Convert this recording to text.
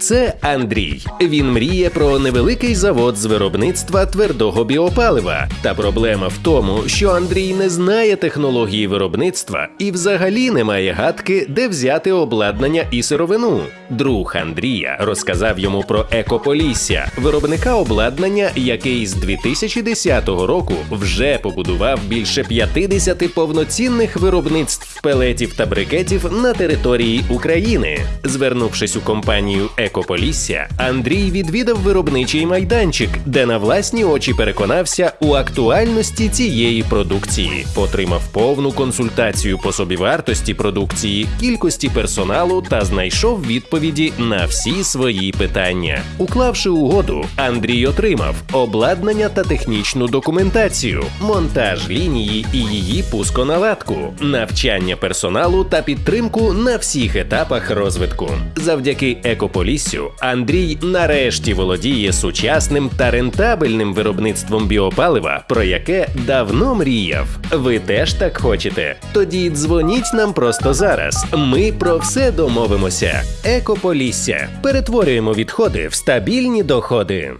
Це Андрій. Він мріє про невеликий завод з виробництва твердого біопалива. Та проблема в тому, що Андрій не знає технології виробництва і взагалі не має гадки, де взяти обладнання і сировину. Друг Андрія розказав йому про Екополісся, виробника обладнання, який з 2010 року вже побудував більше 50 повноцінних виробництв пелетів та брикетів на території України. Звернувшись у компанію Екополісся, Андрій відвідав виробничий майданчик, де на власні очі переконався у актуальності цієї продукції, отримав повну консультацію по собівартості продукції, кількості персоналу та знайшов відповіді на всі свої питання. Уклавши угоду, Андрій отримав обладнання та технічну документацію, монтаж лінії і її пусконаладку, навчання персоналу та підтримку на всіх етапах розвитку. Завдяки екополіссю Андрій нарешті володіє сучасним та рентабельним виробництвом біопалива, про яке давно мріяв. Ви теж так хочете? Тоді дзвоніть нам просто зараз. Ми про все домовимося. Екополісся перетворюємо відходи в стабільні доходи.